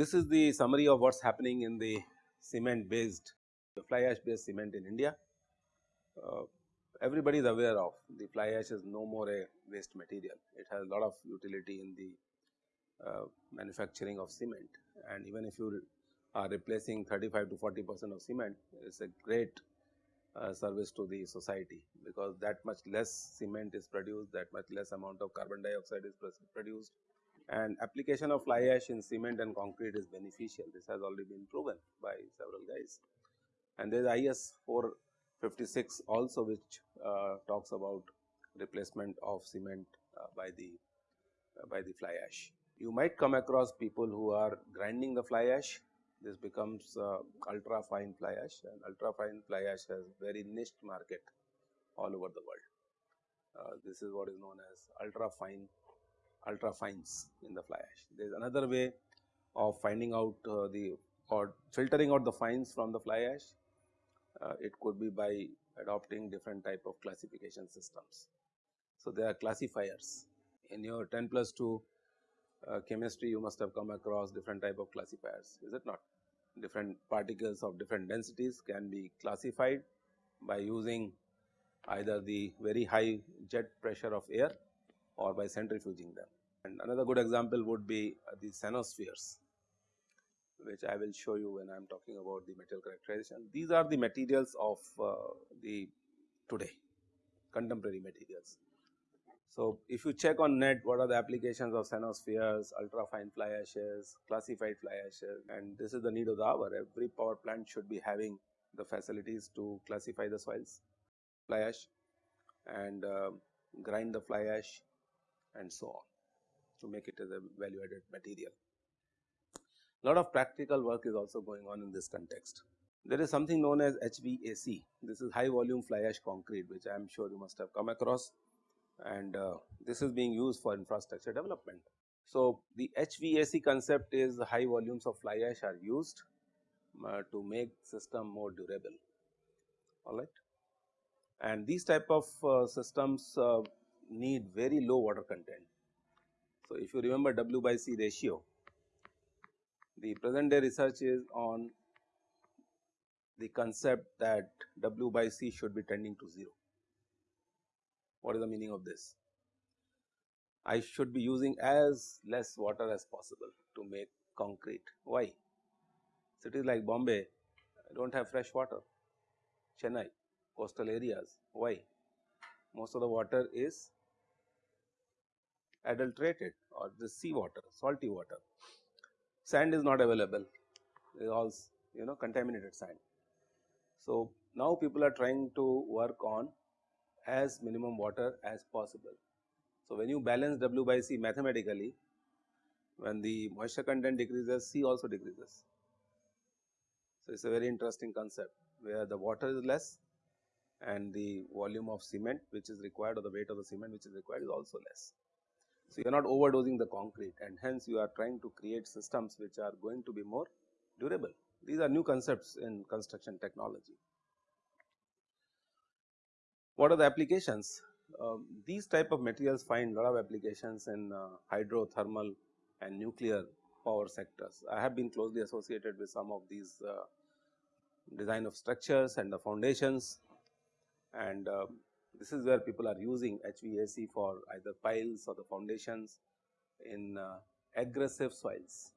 This is the summary of what is happening in the cement based the fly ash based cement in India. Uh, everybody is aware of the fly ash is no more a waste material. It has a lot of utility in the uh, manufacturing of cement and even if you are replacing 35 to 40 percent of cement, it is a great uh, service to the society because that much less cement is produced, that much less amount of carbon dioxide is produced and application of fly ash in cement and concrete is beneficial. This has already been proven by several guys. And there is IS 456 also which uh, talks about replacement of cement uh, by the uh, by the fly ash. You might come across people who are grinding the fly ash this becomes uh, ultra fine fly ash and ultra fine fly ash has very niche market all over the world. Uh, this is what is known as ultra fine ultra fines in the fly ash. There is another way of finding out uh, the or filtering out the fines from the fly ash. Uh, it could be by adopting different type of classification systems. So, there are classifiers in your 10 plus 2 uh, chemistry you must have come across different type of classifiers is it not different particles of different densities can be classified by using either the very high jet pressure of air or by centrifuging them. And another good example would be uh, the cenospheres which I will show you when I am talking about the material characterization. These are the materials of uh, the today contemporary materials. So, if you check on net what are the applications of cenospheres, ultra fine fly ashes, classified fly ashes and this is the need of the hour every power plant should be having the facilities to classify the soils, fly ash and uh, grind the fly ash and so on to make it as a value added material. Lot of practical work is also going on in this context. There is something known as HVAC, this is high volume fly ash concrete which I am sure you must have come across and uh, this is being used for infrastructure development. So, the HVAC concept is high volumes of fly ash are used uh, to make system more durable alright. And these type of uh, systems uh, need very low water content. So, if you remember W by C ratio, the present day research is on the concept that W by C should be tending to 0. What is the meaning of this? I should be using as less water as possible to make concrete. Why? Cities like Bombay do not have fresh water, Chennai, coastal areas. Why? Most of the water is adulterated or the sea water, salty water. Sand is not available, it all you know contaminated sand. So, now people are trying to work on as minimum water as possible. So, when you balance W by C mathematically, when the moisture content decreases, C also decreases. So, it is a very interesting concept where the water is less and the volume of cement which is required or the weight of the cement which is required is also less. So, you are not overdosing the concrete and hence you are trying to create systems which are going to be more durable. These are new concepts in construction technology. What are the applications? Um, these type of materials find lot of applications in uh, hydrothermal and nuclear power sectors. I have been closely associated with some of these uh, design of structures and the foundations and uh, this is where people are using HVAC for either piles or the foundations in uh, aggressive soils.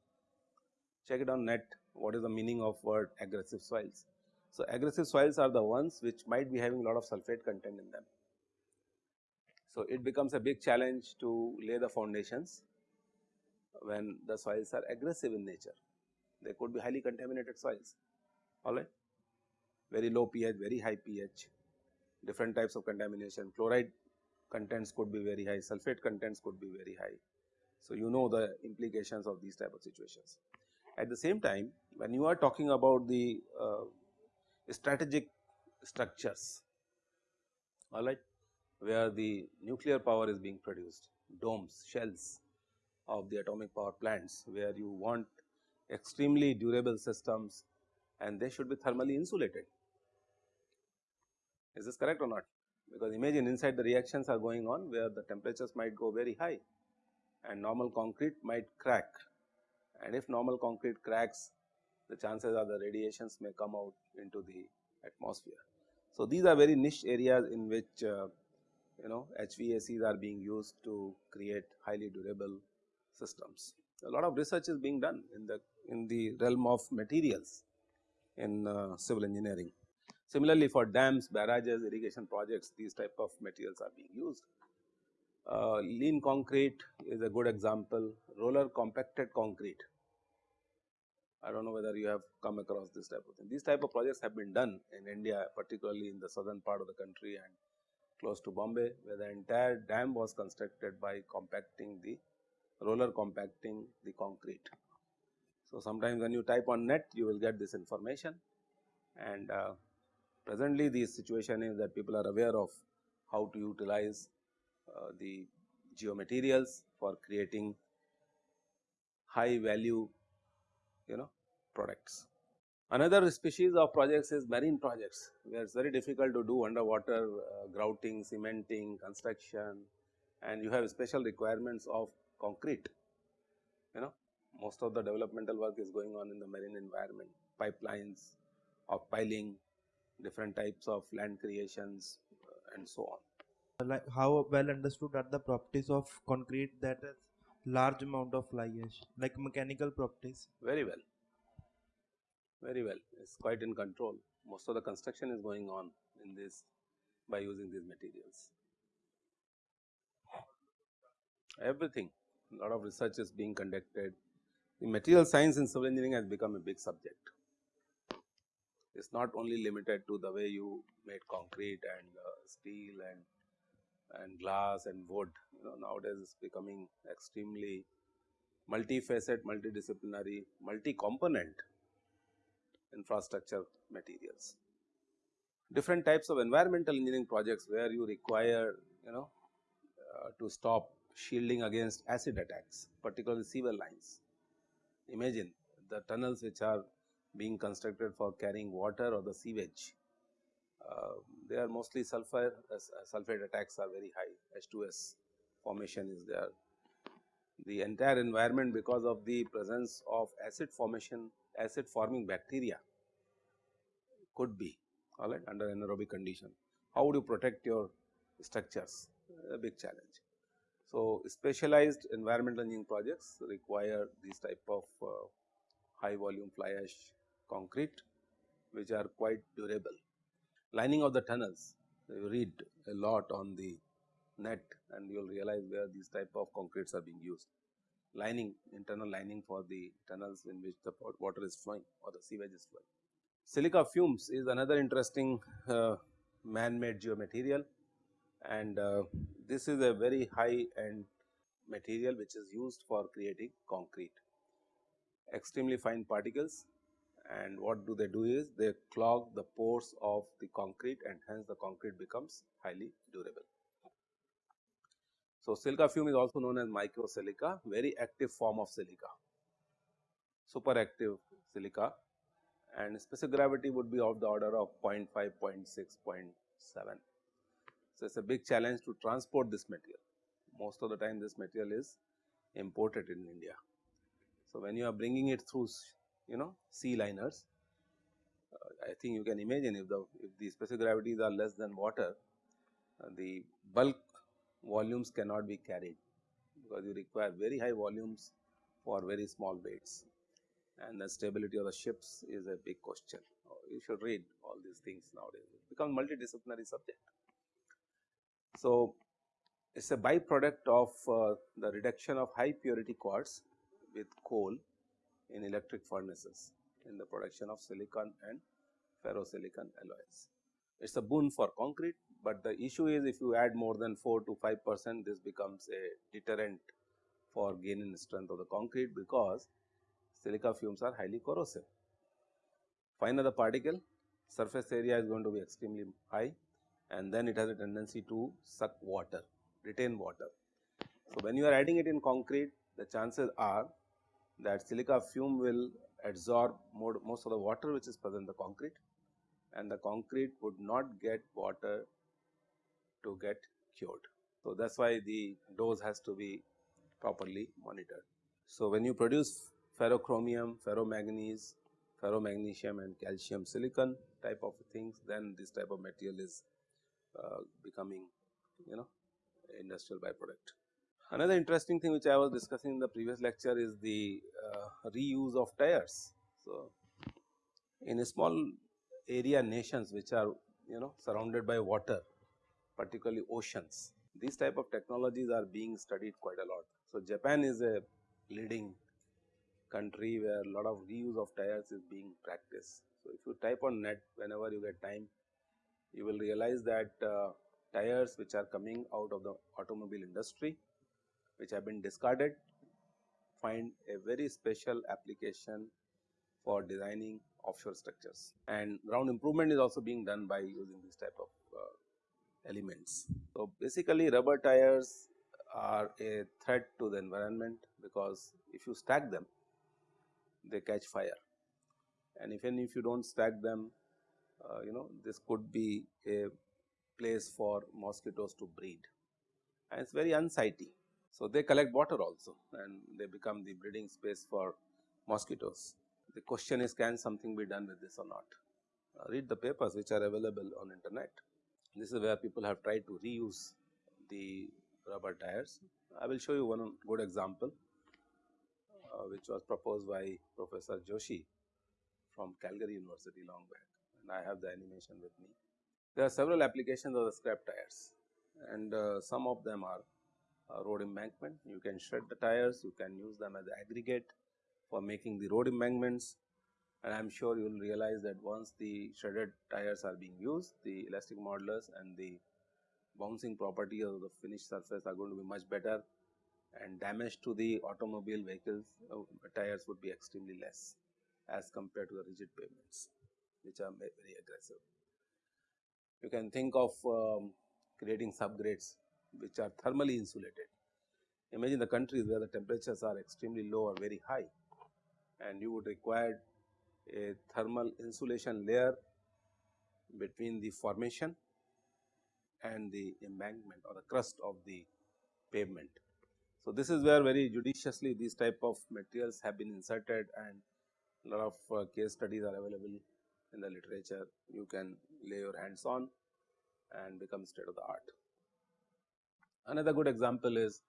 Check it on net what is the meaning of word aggressive soils. So, aggressive soils are the ones which might be having a lot of sulphate content in them. So, it becomes a big challenge to lay the foundations when the soils are aggressive in nature. They could be highly contaminated soils, alright, very low pH, very high pH, different types of contamination, chloride contents could be very high, sulphate contents could be very high. So, you know the implications of these type of situations. At the same time, when you are talking about the uh, strategic structures alright where the nuclear power is being produced domes shells of the atomic power plants where you want extremely durable systems and they should be thermally insulated. Is this correct or not? Because imagine inside the reactions are going on where the temperatures might go very high and normal concrete might crack and if normal concrete cracks the chances are the radiations may come out into the atmosphere. So, these are very niche areas in which uh, you know HVACs are being used to create highly durable systems. A lot of research is being done in the in the realm of materials in uh, civil engineering. Similarly, for dams, barrages, irrigation projects, these type of materials are being used. Uh, lean concrete is a good example, roller compacted concrete. I do not know whether you have come across this type of thing. These type of projects have been done in India, particularly in the southern part of the country and close to Bombay, where the entire dam was constructed by compacting the roller compacting the concrete. So, sometimes when you type on net, you will get this information and uh, presently the situation is that people are aware of how to utilize uh, the geomaterials for creating high value you know products. Another species of projects is marine projects where it is very difficult to do underwater uh, grouting, cementing, construction and you have special requirements of concrete you know most of the developmental work is going on in the marine environment, pipelines of piling, different types of land creations uh, and so on. Like how well understood are the properties of concrete that has large amount of fly ash, like mechanical properties? Very well, very well, it is quite in control. Most of the construction is going on in this by using these materials. Everything, a lot of research is being conducted the material science in civil engineering has become a big subject. Is not only limited to the way you made concrete and uh, steel and and glass and wood. You know nowadays it's becoming extremely multifaceted, multidisciplinary, multi-component infrastructure materials. Different types of environmental engineering projects where you require you know uh, to stop shielding against acid attacks, particularly sewer lines Imagine the tunnels which are being constructed for carrying water or the sewage, uh, they are mostly sulfur uh, sulphate attacks are very high H2S formation is there. The entire environment because of the presence of acid formation acid forming bacteria could be alright under anaerobic condition. How would you protect your structures? A big challenge. So, specialized environmental engineering projects require these type of uh, high volume fly ash concrete which are quite durable. Lining of the tunnels, you read a lot on the net and you will realize where these type of concretes are being used. Lining, internal lining for the tunnels in which the water is flowing or the sewage is flowing. Silica fumes is another interesting uh, man-made geomaterial and uh, this is a very high end material which is used for creating concrete. Extremely fine particles and what do they do is they clog the pores of the concrete and hence the concrete becomes highly durable. So, silica fume is also known as microsilica, very active form of silica, super active silica and specific gravity would be of the order of 0 0.5, 0 0.6, 0 0.7. So, it is a big challenge to transport this material. Most of the time this material is imported in India. So, when you are bringing it through you know sea liners, uh, I think you can imagine if the if the specific gravities are less than water, uh, the bulk volumes cannot be carried because you require very high volumes for very small weights and the stability of the ships is a big question. You should read all these things nowadays, it becomes multidisciplinary subject. So, it is a byproduct of uh, the reduction of high purity quartz with coal in electric furnaces in the production of silicon and ferrosilicon alloys. It is a boon for concrete, but the issue is if you add more than 4 to 5 percent this becomes a deterrent for gaining strength of the concrete because silica fumes are highly corrosive. Fine the particle surface area is going to be extremely high and then it has a tendency to suck water, retain water. So, when you are adding it in concrete, the chances are that silica fume will absorb more, most of the water which is present in the concrete and the concrete would not get water to get cured. So, that is why the dose has to be properly monitored. So, when you produce ferrochromium, ferromanganese, ferromagnesium and calcium silicon type of things then this type of material is uh, becoming you know industrial byproduct. Another interesting thing which I was discussing in the previous lecture is the uh, reuse of tires. So, in a small area nations which are you know surrounded by water particularly oceans these type of technologies are being studied quite a lot. So, Japan is a leading country where a lot of reuse of tires is being practiced. So, if you type on net whenever you get time you will realize that uh, tires which are coming out of the automobile industry which have been discarded find a very special application for designing offshore structures and ground improvement is also being done by using this type of uh, elements. So, basically rubber tires are a threat to the environment because if you stack them they catch fire and even if you do not stack them uh, you know this could be a place for mosquitoes to breed and it is very unsightly. So, they collect water also and they become the breeding space for mosquitoes. The question is can something be done with this or not? Uh, read the papers which are available on internet. This is where people have tried to reuse the rubber tires. I will show you one good example uh, which was proposed by Professor Joshi from Calgary University long back and I have the animation with me. There are several applications of the scrap tires and uh, some of them are uh, road embankment. You can shred the tires, you can use them as aggregate for making the road embankments and I am sure you will realize that once the shredded tires are being used, the elastic modulus and the bouncing properties of the finished surface are going to be much better and damage to the automobile vehicles uh, tires would be extremely less as compared to the rigid pavements which are very aggressive. You can think of um, creating subgrades which are thermally insulated. Imagine the countries where the temperatures are extremely low or very high and you would require a thermal insulation layer between the formation and the embankment or the crust of the pavement. So, this is where very judiciously these type of materials have been inserted and lot of uh, case studies are available in the literature. You can lay your hands on and become state of the art. Another good example is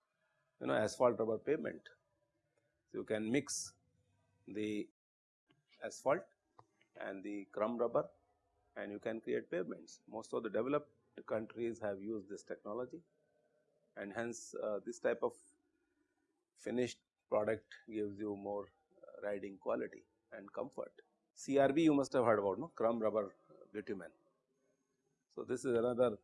you know asphalt rubber pavement. So, you can mix the asphalt and the crumb rubber and you can create pavements. Most of the developed countries have used this technology and hence uh, this type of finished product gives you more uh, riding quality and comfort. CRB you must have heard about no crumb rubber bitumen. So, this is another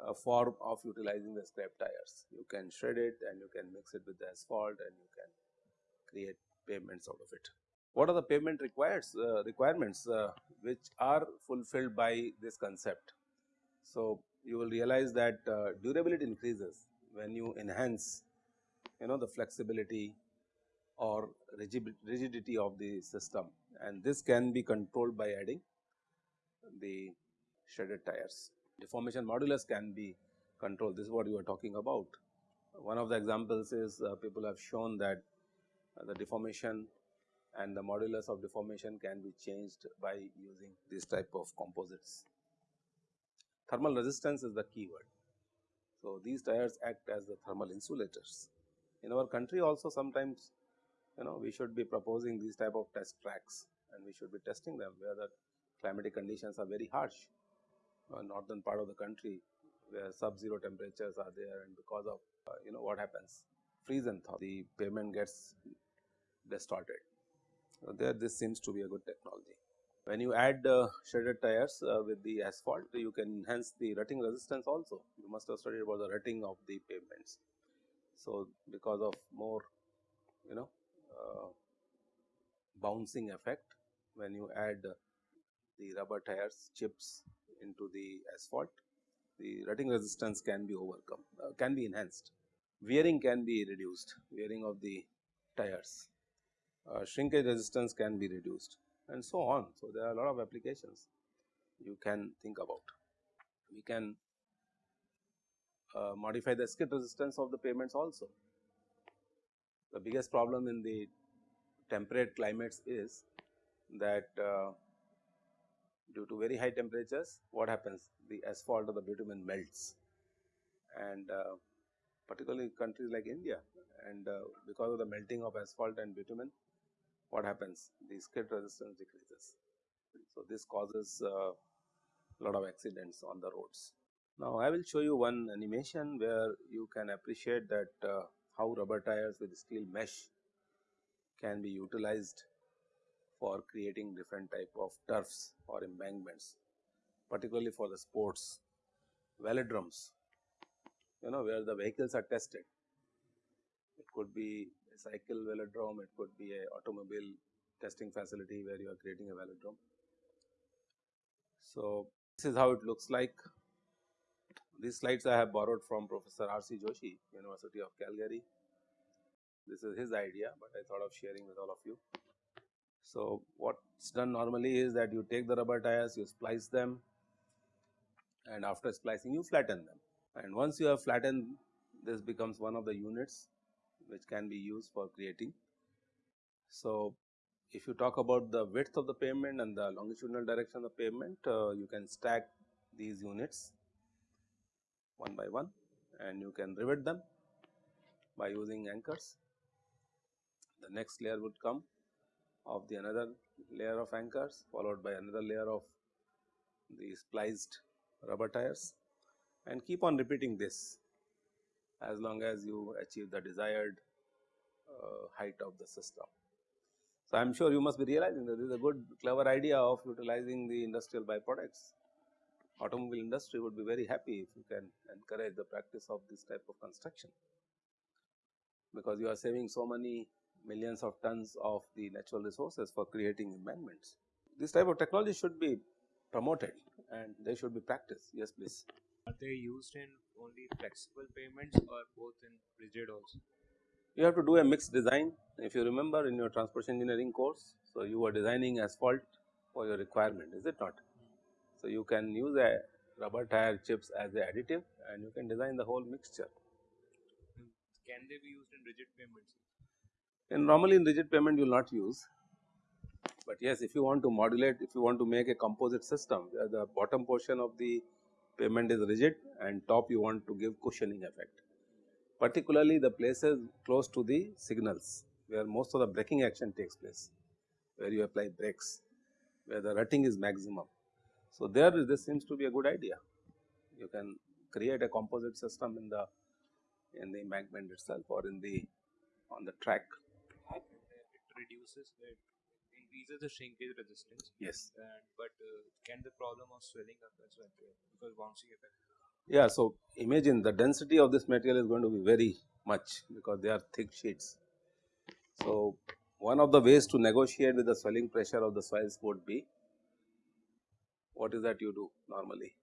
uh, form of utilizing the scrap tires. You can shred it and you can mix it with the asphalt and you can create pavements out of it. What are the pavement requires uh, requirements uh, which are fulfilled by this concept? So, you will realize that uh, durability increases when you enhance you know the flexibility or rigidity of the system and this can be controlled by adding the shredded tires. Deformation modulus can be controlled this is what you are talking about. One of the examples is uh, people have shown that uh, the deformation and the modulus of deformation can be changed by using this type of composites. Thermal resistance is the key word. So, these tires act as the thermal insulators. In our country also sometimes you know we should be proposing these type of test tracks and we should be testing them where the climatic conditions are very harsh northern part of the country where sub zero temperatures are there and because of uh, you know what happens freeze and thaw the pavement gets distorted. So, there this seems to be a good technology. When you add uh, shredded tires uh, with the asphalt you can enhance the rutting resistance also you must have studied about the rutting of the pavements. So, because of more you know uh, bouncing effect when you add the rubber tires chips into the asphalt the rutting resistance can be overcome uh, can be enhanced. Wearing can be reduced wearing of the tires. Uh, shrinkage resistance can be reduced and so on. So there are a lot of applications you can think about. We can uh, modify the skid resistance of the pavements also. The biggest problem in the temperate climates is that uh, due to very high temperatures what happens the asphalt or the bitumen melts and uh, particularly countries like India and uh, because of the melting of asphalt and bitumen what happens the skid resistance decreases. So, this causes a uh, lot of accidents on the roads. Now, I will show you one animation where you can appreciate that uh, how rubber tires with steel mesh can be utilized for creating different type of turfs or embankments particularly for the sports velodromes you know where the vehicles are tested. It could be a cycle velodrome, it could be a automobile testing facility where you are creating a velodrome. So, this is how it looks like. These slides I have borrowed from Professor R. C. Joshi, University of Calgary. This is his idea, but I thought of sharing with all of you. So, what's done normally is that you take the rubber tires, you splice them and after splicing you flatten them and once you have flattened this becomes one of the units which can be used for creating. So, if you talk about the width of the pavement and the longitudinal direction of the pavement, uh, you can stack these units one by one and you can rivet them by using anchors. The next layer would come of the another layer of anchors followed by another layer of the spliced rubber tires and keep on repeating this as long as you achieve the desired uh, height of the system. So, I am sure you must be realizing that this is a good clever idea of utilizing the industrial byproducts. Automobile industry would be very happy if you can encourage the practice of this type of construction, because you are saving so many millions of tons of the natural resources for creating embankments. This type of technology should be promoted and they should be practiced. Yes, please. Are they used in only flexible pavements or both in rigid also? You have to do a mixed design. If you remember in your transportation engineering course, so you were designing asphalt for your requirement, is it not? So you can use a rubber tire chips as a additive and you can design the whole mixture. Hmm. Can they be used in rigid pavements? And normally in rigid pavement you will not use, but yes if you want to modulate, if you want to make a composite system where the bottom portion of the pavement is rigid and top you want to give cushioning effect. Particularly the places close to the signals where most of the braking action takes place, where you apply brakes, where the rutting is maximum. So, there this seems to be a good idea. You can create a composite system in the in the embankment itself or in the on the track. Reduces it increases the shrinkage resistance. Yes. And, but uh, can the problem of swelling up as well because bouncing effect? Yeah. So, imagine the density of this material is going to be very much because they are thick sheets. So, one of the ways to negotiate with the swelling pressure of the soils would be what is that you do normally?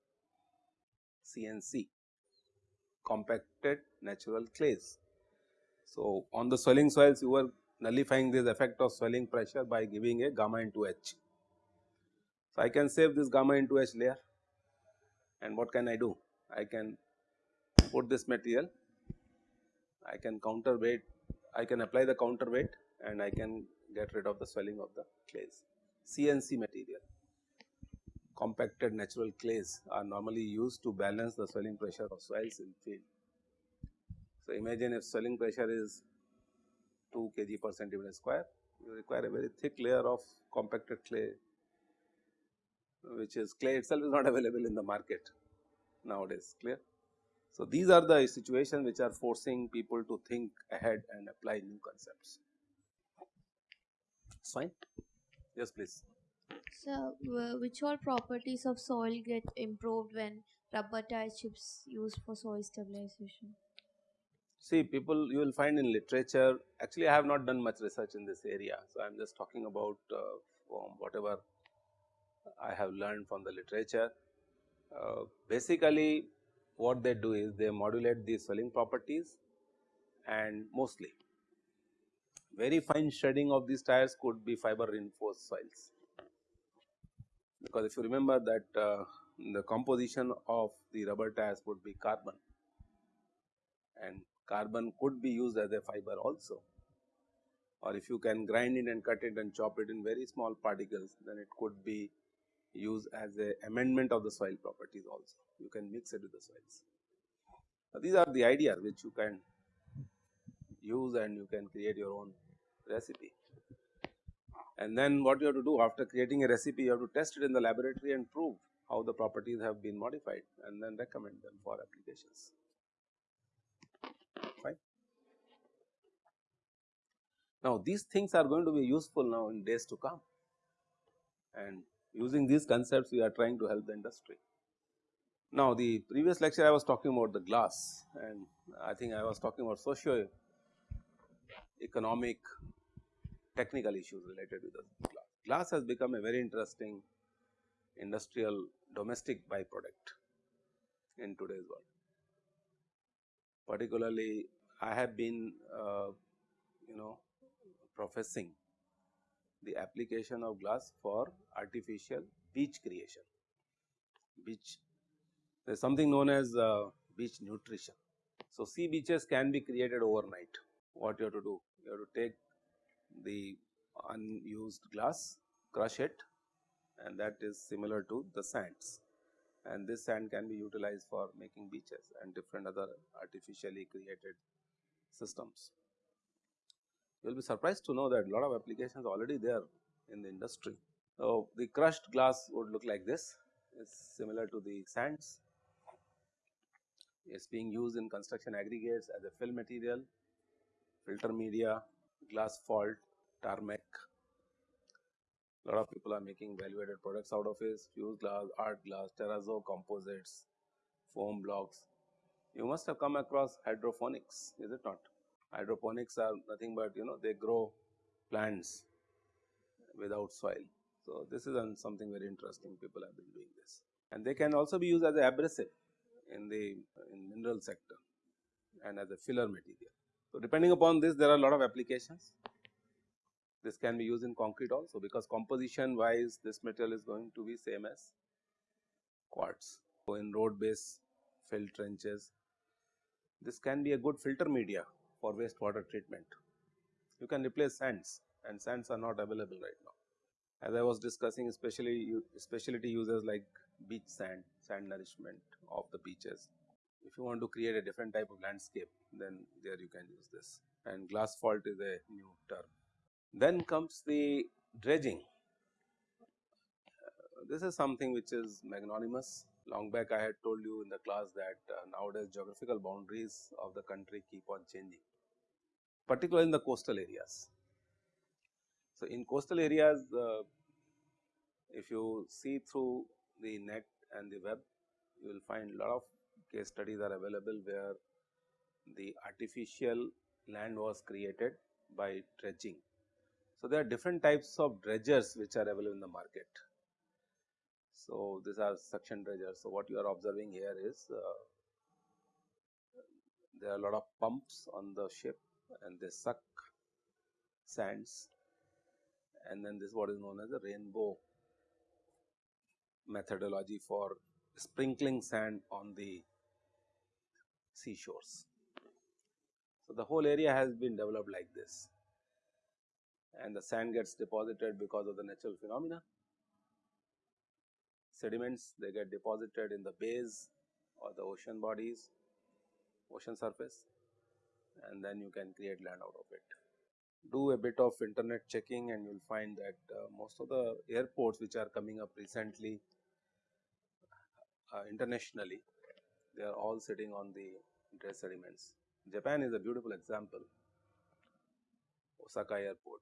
CNC compacted natural clays. So, on the swelling soils you were nullifying this effect of swelling pressure by giving a gamma into H. So, I can save this gamma into H layer and what can I do? I can put this material, I can counterweight, I can apply the counterweight and I can get rid of the swelling of the clays. CNC material, compacted natural clays are normally used to balance the swelling pressure of soils in field. So, imagine if swelling pressure is 2 kg per centimeter square, you require a very thick layer of compacted clay, which is clay itself is not available in the market nowadays, clear. So, these are the situations which are forcing people to think ahead and apply new concepts. It's fine. Yes, please. So, uh, which all properties of soil get improved when rubber tire chips used for soil stabilization? See people you will find in literature actually I have not done much research in this area. So, I am just talking about uh, whatever I have learned from the literature. Uh, basically what they do is they modulate the swelling properties and mostly very fine shredding of these tires could be fiber reinforced soils. Because if you remember that uh, the composition of the rubber tires would be carbon and carbon could be used as a fiber also. or if you can grind it and cut it and chop it in very small particles, then it could be used as a amendment of the soil properties also. You can mix it with the soils. So, these are the ideas which you can use and you can create your own recipe. And then what you have to do after creating a recipe, you have to test it in the laboratory and prove how the properties have been modified and then recommend them for applications. Now, these things are going to be useful now in days to come and using these concepts we are trying to help the industry. Now, the previous lecture I was talking about the glass and I think I was talking about socio economic technical issues related with the glass. Glass has become a very interesting industrial domestic byproduct in today's world. Particularly, I have been uh, you know professing the application of glass for artificial beach creation. Beach, there is something known as uh, beach nutrition. So, sea beaches can be created overnight. What you have to do? You have to take the unused glass, crush it and that is similar to the sands and this sand can be utilized for making beaches and different other artificially created systems. You will be surprised to know that a lot of applications already there in the industry. So, the crushed glass would look like this, it is similar to the sands, it is being used in construction aggregates as a fill material, filter media, glassphalt, tarmac. A lot of people are making value added products out of it, fused glass, art glass, terrazzo composites, foam blocks. You must have come across hydroponics, is it not? Hydroponics are nothing but you know they grow plants without soil. So, this is something very interesting people have been doing this and they can also be used as a abrasive in the in mineral sector and as a filler material. So, depending upon this there are a lot of applications. This can be used in concrete also because composition wise this material is going to be same as quartz. So, in road base fill trenches this can be a good filter media for wastewater treatment. You can replace sands and sands are not available right now. As I was discussing especially specialty users like beach sand, sand nourishment of the beaches. If you want to create a different type of landscape then there you can use this and glassphalt is a new term. Then comes the dredging. Uh, this is something which is magnanimous. Long back I had told you in the class that uh, nowadays geographical boundaries of the country keep on changing, particularly in the coastal areas. So, in coastal areas, uh, if you see through the net and the web, you will find lot of case studies are available where the artificial land was created by dredging. So, there are different types of dredgers which are available in the market. So, these are suction dredgers. So, what you are observing here is uh, there are a lot of pumps on the ship and they suck sands and then this is what is known as a rainbow methodology for sprinkling sand on the seashores. So, the whole area has been developed like this and the sand gets deposited because of the natural phenomena. Sediments they get deposited in the bays or the ocean bodies, ocean surface and then you can create land out of it. Do a bit of internet checking and you will find that uh, most of the airports which are coming up recently uh, internationally, they are all sitting on the dredge sediments. Japan is a beautiful example, Osaka airport.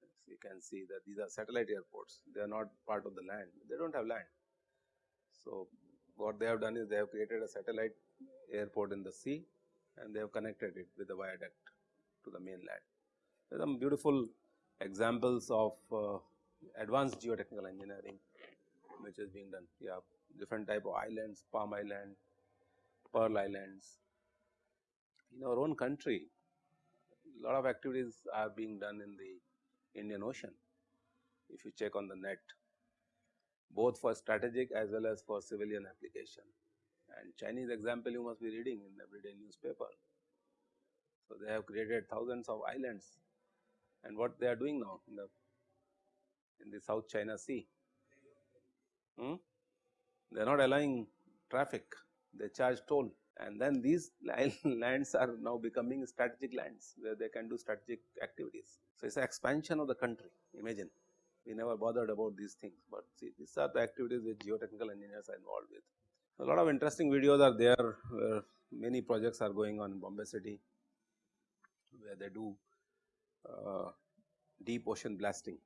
So you can see that these are satellite airports, they are not part of the land, they do not have land. So, what they have done is they have created a satellite airport in the sea and they have connected it with a viaduct to the mainland. There are some beautiful examples of uh, advanced geotechnical engineering which is being done. Yeah, different type of islands, Palm Island, Pearl Islands. In our own country, a lot of activities are being done in the Indian Ocean. If you check on the net, both for strategic as well as for civilian application. And Chinese example you must be reading in everyday newspaper. So, they have created thousands of islands and what they are doing now in the in the South China Sea. Hmm? They are not allowing traffic, they charge toll and then these lands are now becoming strategic lands where they can do strategic activities. So, it is an expansion of the country imagine we never bothered about these things, but see these are the activities which geotechnical engineers are involved with. A lot of interesting videos are there where many projects are going on in Bombay city where they do uh, deep ocean blasting.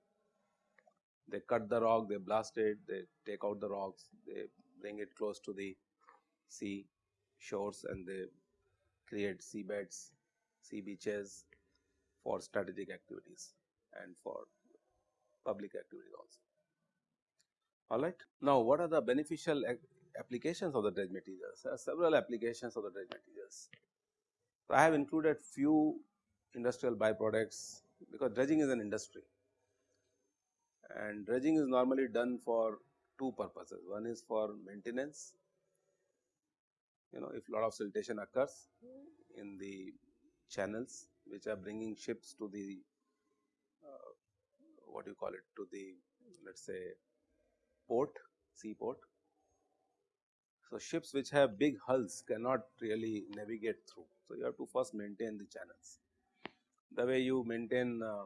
They cut the rock, they blast it, they take out the rocks, they bring it close to the sea shores and they create seabeds, sea beaches for strategic activities and for public activities also. Alright. Now, what are the beneficial applications of the dredge materials? There are several applications of the dredge materials. So, I have included few industrial byproducts because dredging is an industry and dredging is normally done for two purposes. One is for maintenance, you know if lot of siltation occurs in the channels which are bringing ships to the uh, what do you call it to the let us say port, seaport. So, ships which have big hulls cannot really navigate through. So, you have to first maintain the channels the way you maintain uh,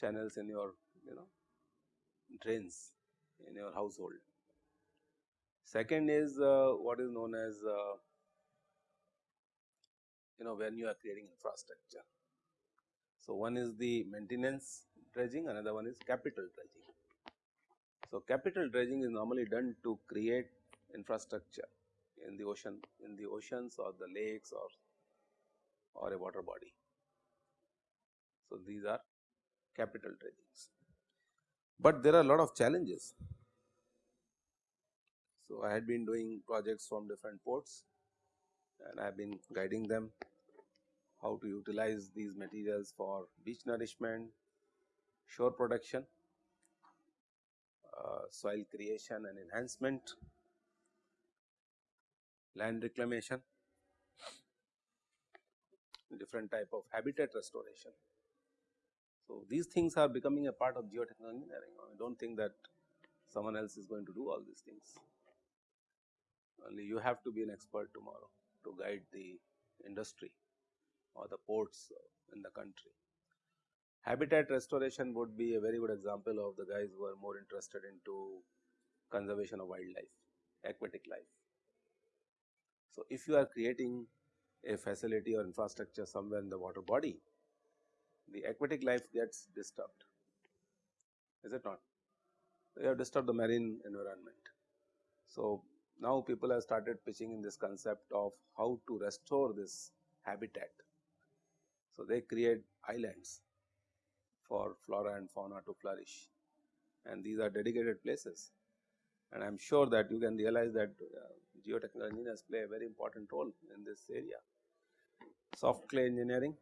channels in your you know drains in your household. Second is uh, what is known as uh, you know when you are creating infrastructure. So, one is the maintenance dredging another one is capital dredging. So, capital dredging is normally done to create infrastructure in the ocean in the oceans or the lakes or or a water body. So, these are capital dredgings, but there are a lot of challenges. So, I had been doing projects from different ports and I have been guiding them how to utilize these materials for beach nourishment, shore production, uh, soil creation and enhancement, land reclamation, different type of habitat restoration. So, these things are becoming a part of geotechnical engineering. I do not think that someone else is going to do all these things. Only you have to be an expert tomorrow to guide the industry or the ports in the country. Habitat restoration would be a very good example of the guys who are more interested into conservation of wildlife, aquatic life. So, if you are creating a facility or infrastructure somewhere in the water body, the aquatic life gets disturbed, is it not? You have disturbed the marine environment. So, now people have started pitching in this concept of how to restore this habitat. So, they create islands for flora and fauna to flourish and these are dedicated places and I am sure that you can realize that uh, geotechnical engineers play a very important role in this area. Soft clay engineering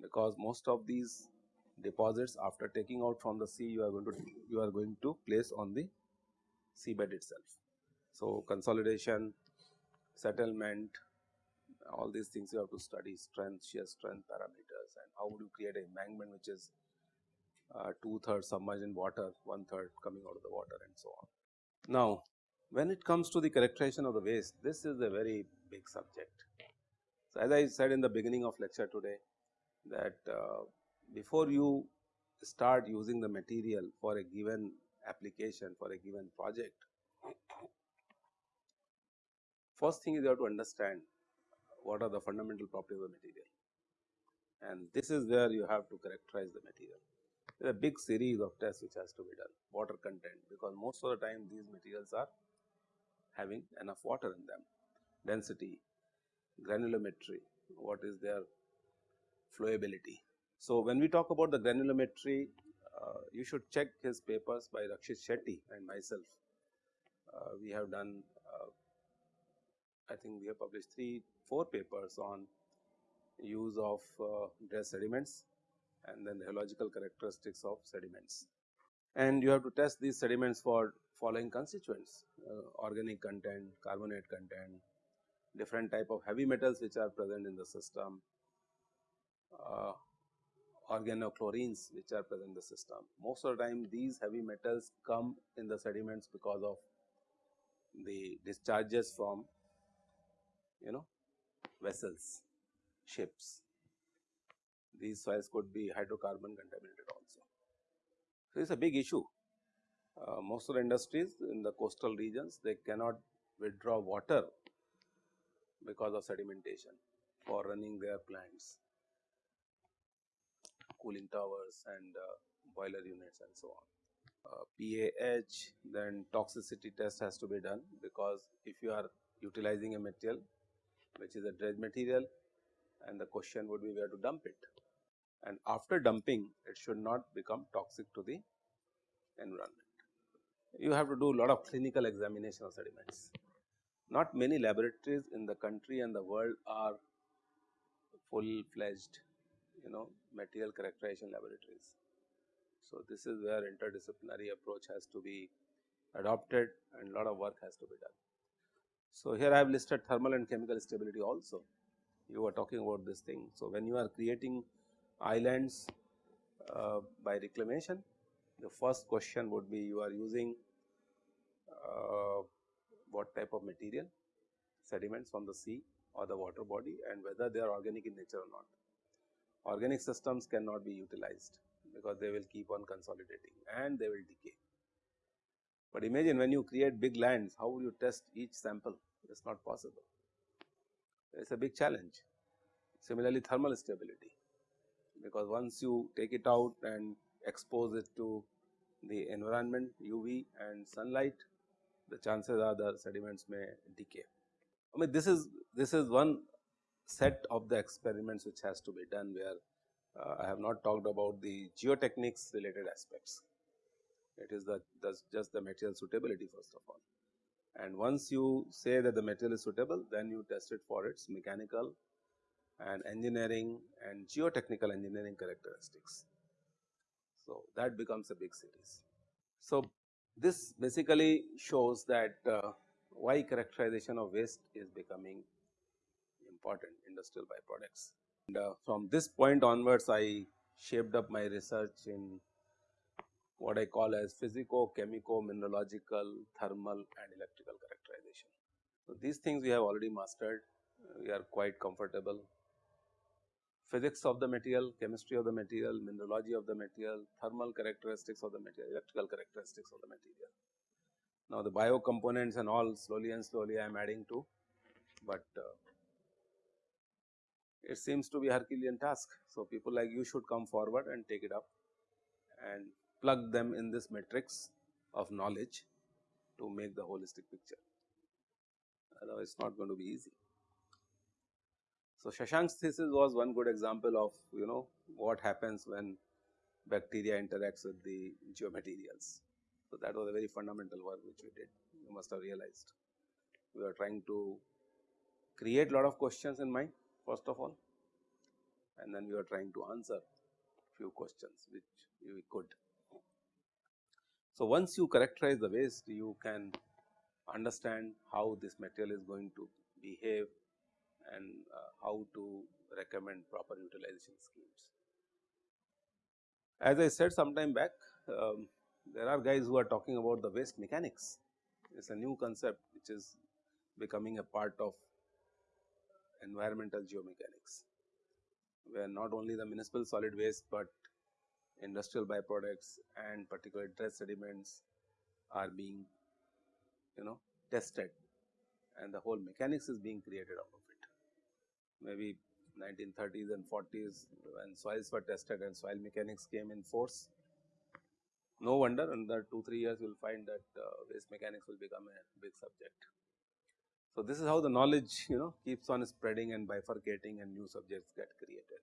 because most of these deposits after taking out from the sea you are going to you are going to place on the seabed itself. So, consolidation, settlement, all these things you have to study strength, shear strength parameters and how would you create an embankment which is uh, two thirds submerged in water, one third coming out of the water and so on. Now, when it comes to the characterization of the waste, this is a very big subject. So, as I said in the beginning of lecture today that uh, before you start using the material for a given application for a given project, first thing is you have to understand what are the fundamental properties of the material and this is where you have to characterize the material. There is a big series of tests which has to be done, water content because most of the time these materials are having enough water in them, density, granulometry, what is their flowability. So, when we talk about the granulometry, uh, you should check his papers by Rakshit Shetty and myself. Uh, we have done, uh, I think we have published 3, 4 papers on use of uh, dredge sediments and then the hydrological characteristics of sediments. And you have to test these sediments for following constituents, uh, organic content, carbonate content, different type of heavy metals which are present in the system, uh, organochlorines which are present in the system. Most of the time these heavy metals come in the sediments because of the discharges from you know vessels, ships. These soils could be hydrocarbon contaminated also. So, it is a big issue. Uh, most of the industries in the coastal regions they cannot withdraw water because of sedimentation for running their plants cooling towers and uh, boiler units and so on. Uh, PAH then toxicity test has to be done because if you are utilizing a material which is a dredge material and the question would be where to dump it and after dumping it should not become toxic to the environment. You have to do a lot of clinical examination of sediments. Not many laboratories in the country and the world are full fledged you know material characterization laboratories. So, this is where interdisciplinary approach has to be adopted and lot of work has to be done. So, here I have listed thermal and chemical stability also you were talking about this thing. So, when you are creating islands uh, by reclamation the first question would be you are using Uh, what type of material sediments from the sea or the water body and whether they are organic in nature or not organic systems cannot be utilized because they will keep on consolidating and they will decay. But imagine when you create big lands, how will you test each sample? It is not possible. It is a big challenge. Similarly, thermal stability, because once you take it out and expose it to the environment, UV and sunlight, the chances are the sediments may decay. I mean, this is this is one set of the experiments which has to be done where uh, I have not talked about the geotechnics related aspects. It is the just the material suitability first of all. And once you say that the material is suitable, then you test it for its mechanical and engineering and geotechnical engineering characteristics. So, that becomes a big series. So, this basically shows that uh, why characterization of waste is becoming important industrial byproducts. And uh, from this point onwards, I shaped up my research in what I call as physico, chemico, mineralogical, thermal and electrical characterization. So, these things we have already mastered, we are quite comfortable. Physics of the material, chemistry of the material, mineralogy of the material, thermal characteristics of the material, electrical characteristics of the material. Now, the bio components and all slowly and slowly I am adding to, but uh, it seems to be Herculean task. So, people like you should come forward and take it up and plug them in this matrix of knowledge to make the holistic picture, otherwise it is not going to be easy. So, Shashank's thesis was one good example of you know what happens when bacteria interacts with the geomaterials. So, that was a very fundamental work which we did you must have realized. We are trying to create lot of questions in mind first of all and then we are trying to answer few questions which we could. So, once you characterize the waste you can understand how this material is going to behave and uh, how to recommend proper utilization schemes. As I said some time back, um, there are guys who are talking about the waste mechanics. It is a new concept which is becoming a part of environmental geomechanics, where not only the municipal solid waste, but industrial byproducts and particular dredge sediments are being you know tested and the whole mechanics is being created out of it. Maybe 1930s and 40s when soils were tested and soil mechanics came in force. No wonder under 2-3 years you will find that uh, waste mechanics will become a big subject. So, this is how the knowledge you know keeps on spreading and bifurcating and new subjects get created.